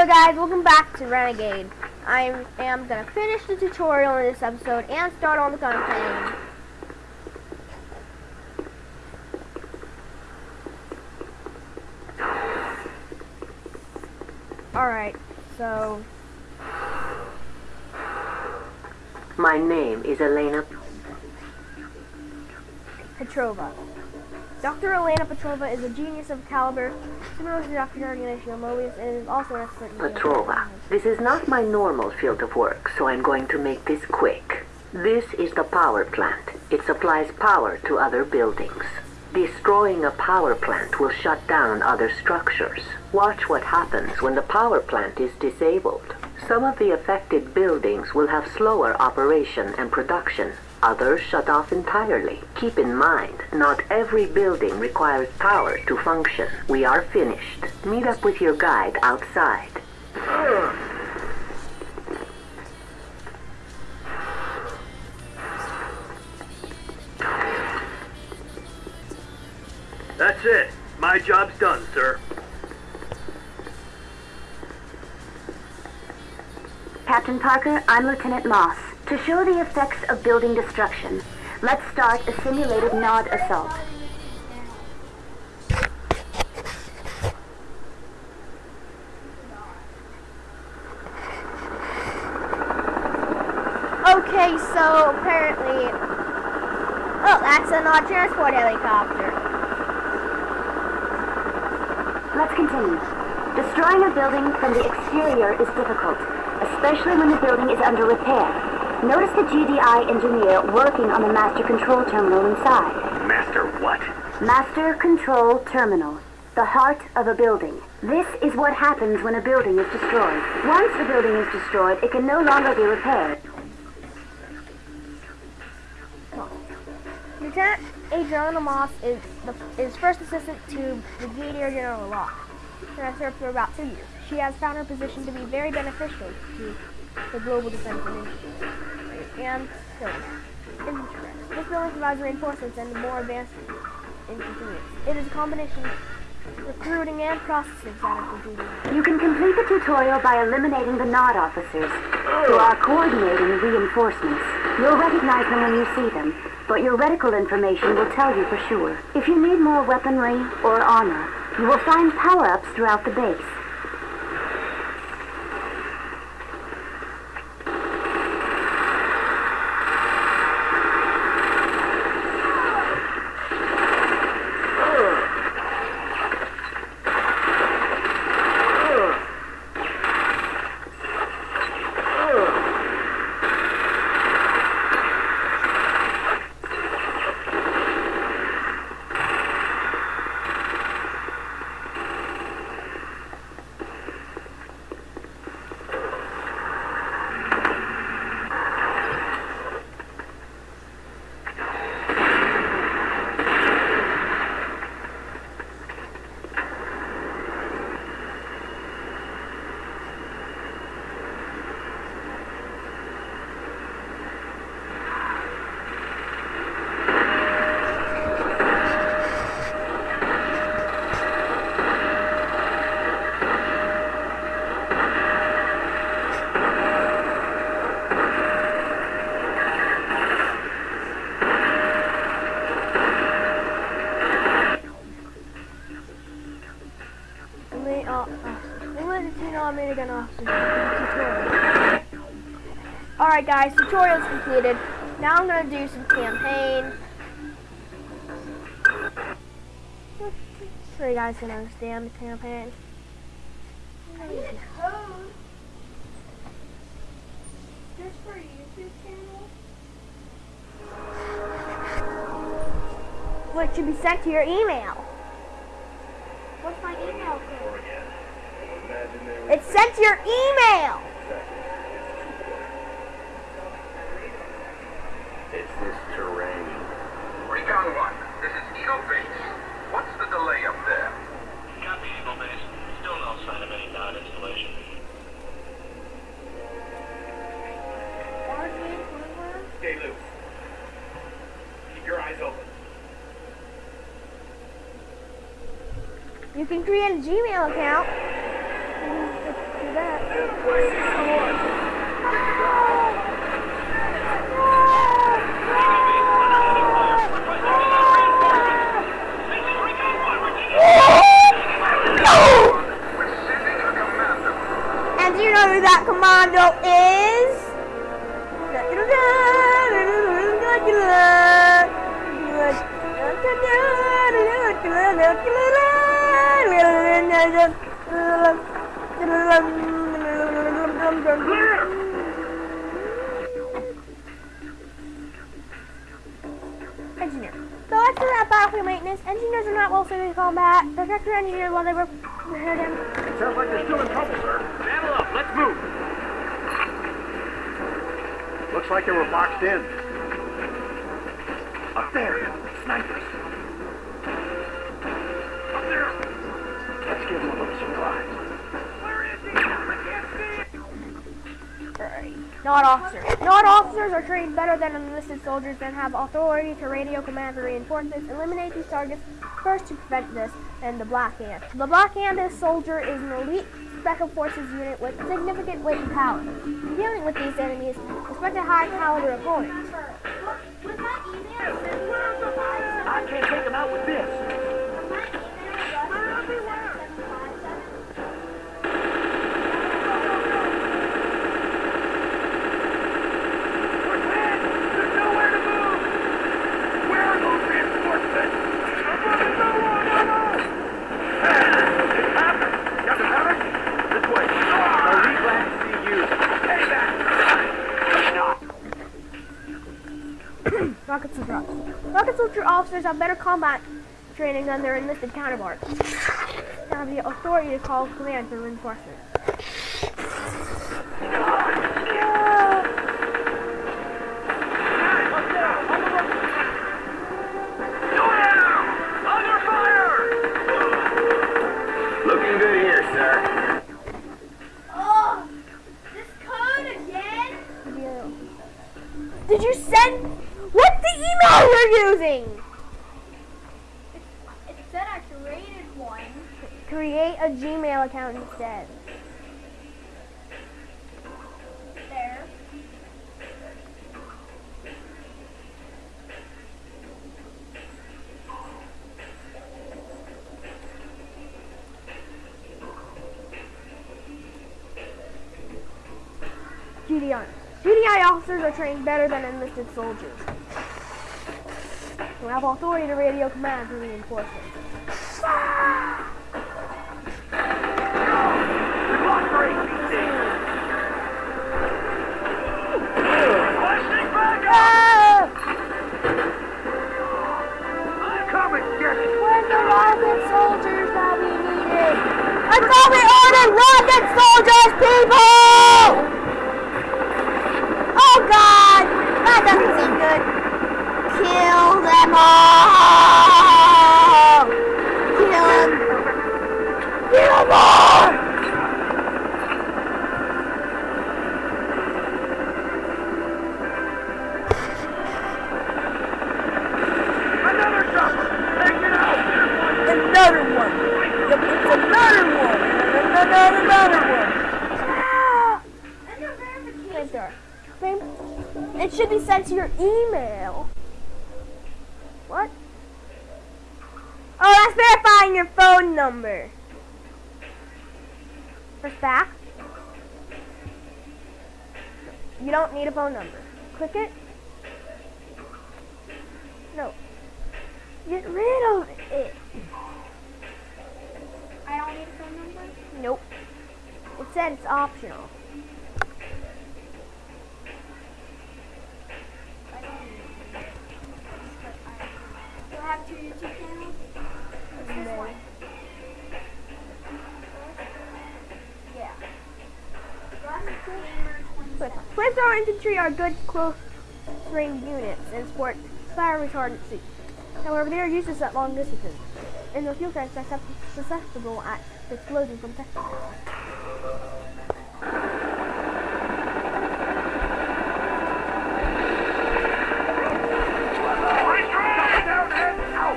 Hello guys, welcome back to Renegade. I am gonna finish the tutorial in this episode and start on the campaign. Alright, so My name is Elena. Petrova. Dr. Elena Petrova is a genius of caliber, similar to Dr. Ignatio Mobius, and is also an expert in Petrova. This is not my normal field of work, so I'm going to make this quick. This is the power plant. It supplies power to other buildings. Destroying a power plant will shut down other structures. Watch what happens when the power plant is disabled. Some of the affected buildings will have slower operation and production. Others shut off entirely. Keep in mind, not every building requires power to function. We are finished. Meet up with your guide outside. That's it. My job's done, sir. Captain Parker, I'm Lieutenant Moss. To show the effects of building destruction, let's start a simulated Nod assault. Okay, so apparently... Oh, that's a Nod transport helicopter. Let's continue. Destroying a building from the exterior is difficult, especially when the building is under repair. Notice the GDI engineer working on the master control terminal inside. Master what? Master Control Terminal, the heart of a building. This is what happens when a building is destroyed. Once a building is destroyed, it can no longer be repaired. Lieutenant Adriana Moss is the is first assistant to Brigadier General Locke. She has served for about two years. She has found her position to be very beneficial to the global defense initiative. And so, interest. This building provides reinforcements and more advanced inconvenience. It is a combination of recruiting and processing side of the. You can complete the tutorial by eliminating the NOD officers, who are coordinating reinforcements. You'll recognize them when you see them, but your reticle information will tell you for sure. If you need more weaponry or armor, you will find power-ups throughout the base. Only, uh, the American officers tutorial. Alright guys, tutorial's completed. Now I'm gonna do some campaign. So you guys can understand the campaign. What should be sent to your email? What's my email code? It's sent your email! It's this terrain. Recon 1, this is Eagle Base. What's the delay up there? Copy, Eagle Base. Still no sign of any nod installation. Stay loose. Keep your eyes open. You can create a Gmail account. Do Engineer. So after that battlefield maintenance, engineers are not well suited to combat. Protect your engineers while they were prepared him. Sounds like they're still in trouble, sir. Saddle up. Let's move. Looks like they were boxed in. Up there. Nod officers. Nod officers are trained better than enlisted soldiers and have authority to radio command for reinforcements. Eliminate these targets first to prevent this, and the Black Hand. The Black Hand is soldier is an elite special forces unit with significant weight and power. In dealing with these enemies, expect a high caliber opponent. I can't take them out with this. Rocket soldier officers. Rocket soldier officers have better combat training than their enlisted counterparts. They have the authority to call command for reinforcements. Under fire! Looking good here, sir. Oh, this code again? Did you send? What's the email you're using? It said I created one. Create a Gmail account instead. There. GDI. GDI officers are trained better than enlisted soldiers. Who have authority to radio command for reinforcements. Ah! Rocket soldiers that we needed? I thought we ordered rocket soldiers, people! Oh god! That doesn't seem good. Kill them all! Press back. You don't need a phone number. Click it. No. Get rid of it. I don't need a phone number. Nope. It said it's optional. I don't need it. I, have two YouTube Flamethrower infantry are good close range units and sport fire retardant suits. However, they are useless at long distances, and their fuel tanks are suscept- susceptible at explosion from textiles. Down and out!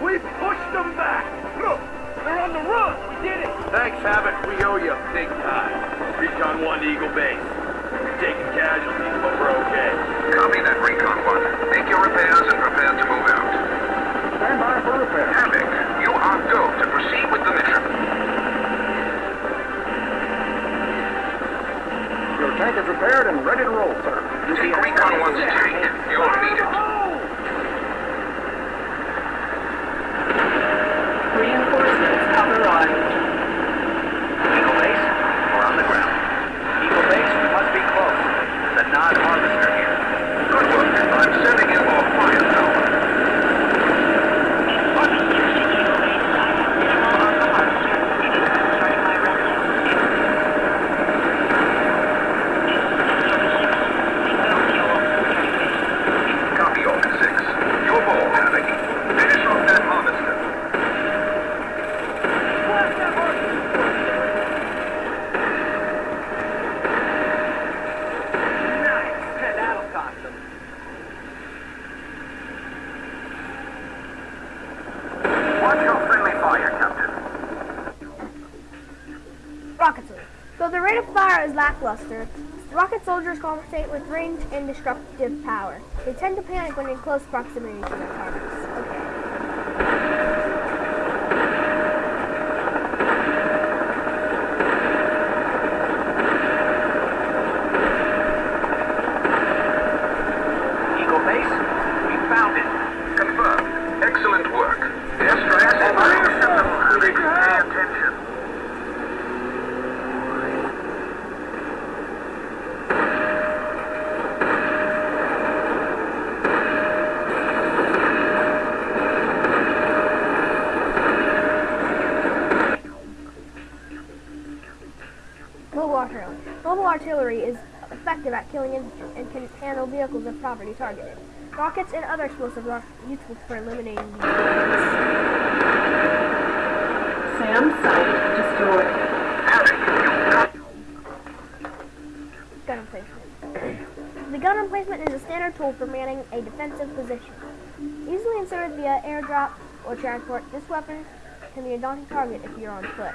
We pushed them back! Look! They're on the run! We did it! Thanks, Havoc. We owe you big time. Recon 1 to Eagle Base. Taking casualties, but we're okay. Copy that, Recon 1. Make your repairs and prepare to move out. Stand by for repair. Havoc, you are go to proceed with the mission. Your tank is repaired and ready to roll, sir. Take Recon 1's tank. You'll need it. Reinforcements have arrived. Eagle Base, we're on the ground. Eagle Base, we must be close. The Nod Harvester here. Good work. I'm sending in more firepower. Copy, Omen 6. Your ball, Havoc. Finish off that harvester. Nice. That'll cost them. Watch your friendly fire, Captain. Rocket. Though the rate of fire is lackluster, rocket soldiers compensate with range and destructive power. They tend to panic when in close proximity to their targets. Okay. Eagle Base, we found it. Confirmed. Excellent work. Airstrikes are unacceptable, Havoc. Pay attention. Mobile artillery. Mobile artillery is effective at killing and can handle vehicles if properly targeted. Rockets and other explosives are useful for eliminating these targets. SAM site destroyed. Gun emplacement. the gun emplacement is a standard tool for manning a defensive position. Easily inserted via airdrop or transport, this weapon can be a daunting target if you're on foot.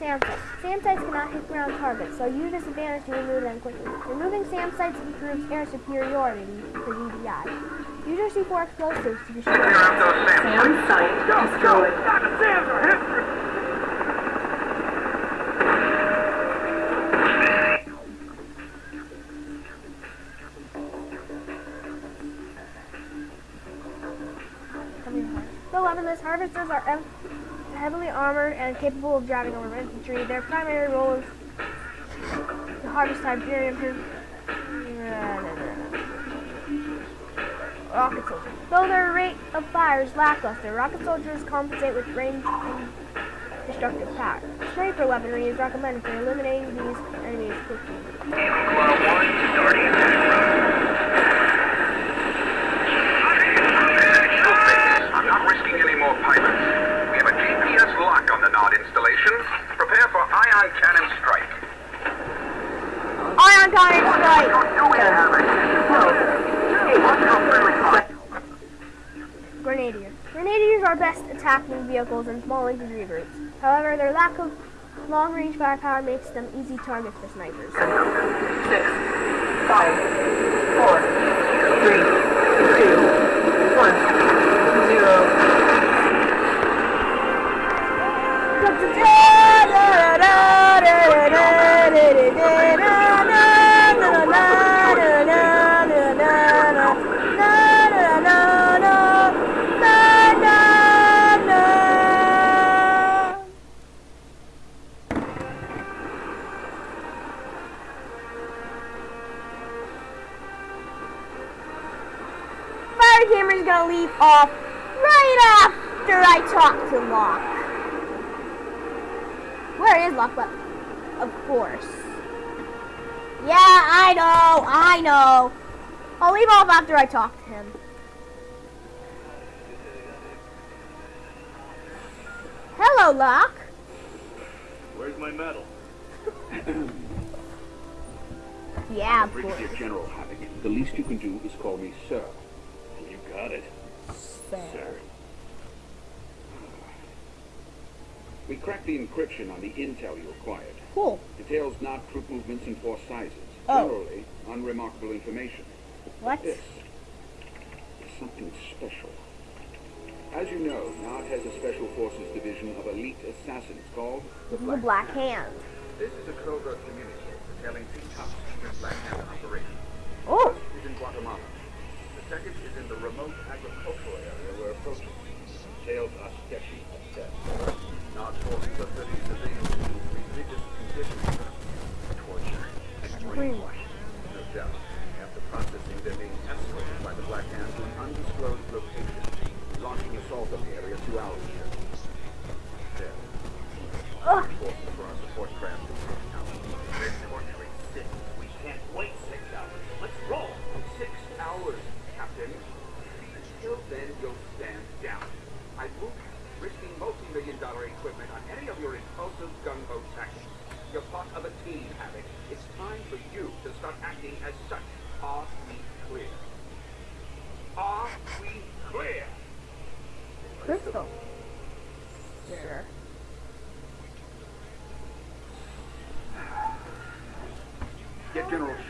SAM sites. SAM sites cannot hit ground targets, so use this advantage to remove them quickly. Removing SAM sites improves air superiority for GDI. Use your C4 explosives to destroy clear out those SAM SAM site destroyed. The Sams are history. Though weaponless, harvesters are heavily armored and capable of driving over infantry. Their primary role is to harvest Iberian improve. Rocket soldiers. Though their rate of fire is lackluster, rocket soldiers compensate with range and destructive power. Sniper weaponry is recommended for eliminating these enemies quickly. Eagle Claw 1, starting attack run. Eagle Base. I'm not risking any more pilots. We have a GPS lock on the Prepare for ion cannon strike. Ion cannon strike! Do it, Havoc. Hey, watch your friendly fire. Grenadiers. Grenadiers are best attacking vehicles in small infantry groups. However, their lack of long-range firepower makes them easy targets for snipers. Six, five, four, three, two, off right after I talk to Locke. Where is Locke? But of course. Yeah, I know, I know. I'll leave off after I talk to him. Hello, Locke. Where's my medal? Yeah, of Brigadier course. General Havoc, the least you can do is call me sir. You got it. Sir. We cracked the encryption on the intel you acquired. Cool. Details not troop movements in force sizes. Oh. Generally, unremarkable information. What? This is something special. As you know, Nod has a special forces division of elite assassins called The Black Hand. This is a covert communique detailing two top secret Black Hand operations. Oh, is in Guatemala. The second is in the remote agricultural area we're approaching. Details are sketchy at best. Nod forces are putting civilians into religious conditions, torture, and brainwashing. No doubt. After processing, they're being escorted by the Black Hand to an undisclosed location, launching assault on the area two hours ago. There. Ugh. For our support craft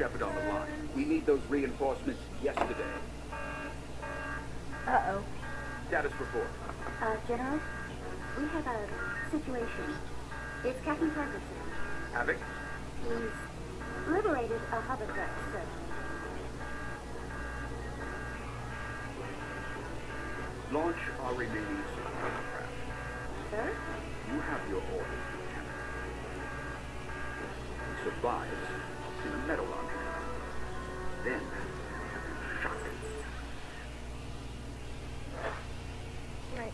Shepard on the line. We need those reinforcements yesterday. Uh-oh. Status report. Uh, General, we have a situation. It's Captain Ferguson. Havoc. He's liberated a hovercraft, sir. Launch our remaining support craft. Sir? You have your orders, Lieutenant. Supplies in a metal launcher. Then, shock. Right.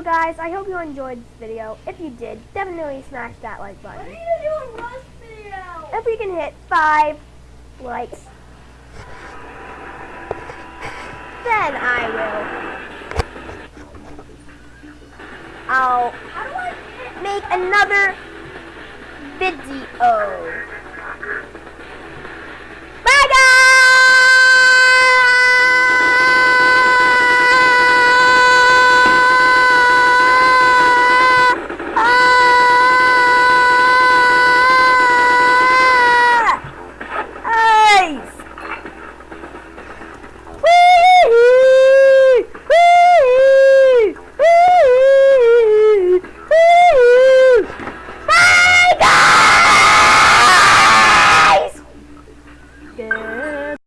So guys, I hope you enjoyed this video. If you did, definitely smash that like What are button. you doing Rust video? If we can hit five likes, then I will. I'll How do I make another video.